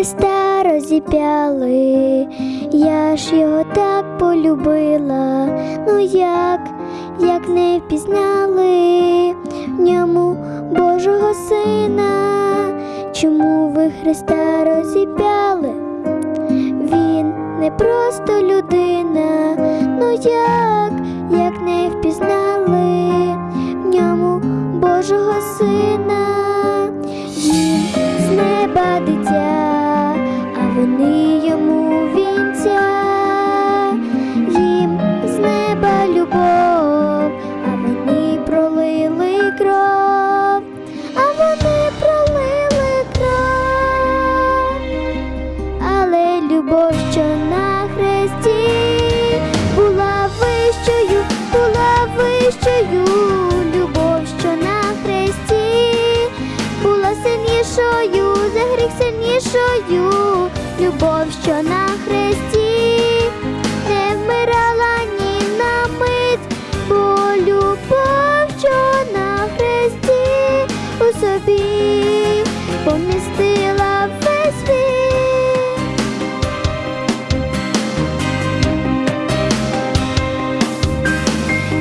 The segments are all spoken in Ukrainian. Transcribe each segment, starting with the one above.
Христа розіп'яли, я ж його так полюбила, ну як, як не впізнали? В ньому Божого Сина, чому ви Христа розіп'яли? Він не просто людина, ну як, як не впізнали? В ньому Божого Сина, Він з неба дитя. Кров, а вони пролили кров. Але любов, що на хресті була вищою, була вищою, любов, що на хресті була сильнішою, за гріх сильнішою, любов, що на хресті у собі помістила весь світ.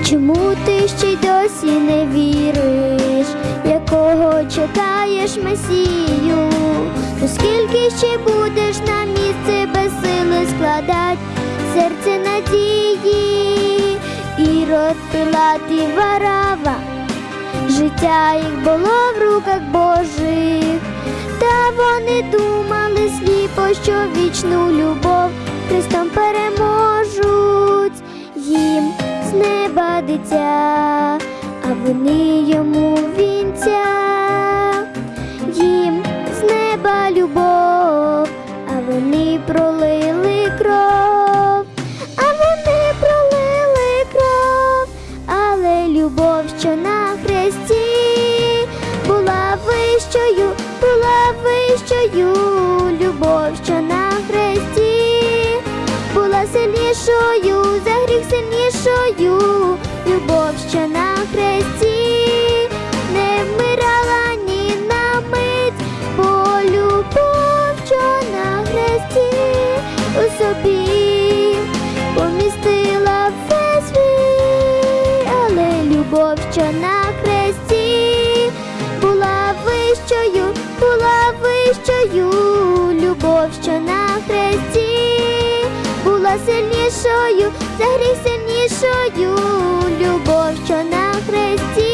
Чому ти ще й досі не віриш, якого чекаєш Месію? То скільки ще будеш на місце без сили складать серце надії, і Пилат і варава, життя їх було в руках Божих, та вони думали сліпо, що вічну любов Христом переможуть. Їм з неба дитя, а вони йому вінця, що на хресті. Була вищою, була вищою, любов, що на хресті. Була сильнішою, за гріх сильнішою, любов, що на хресті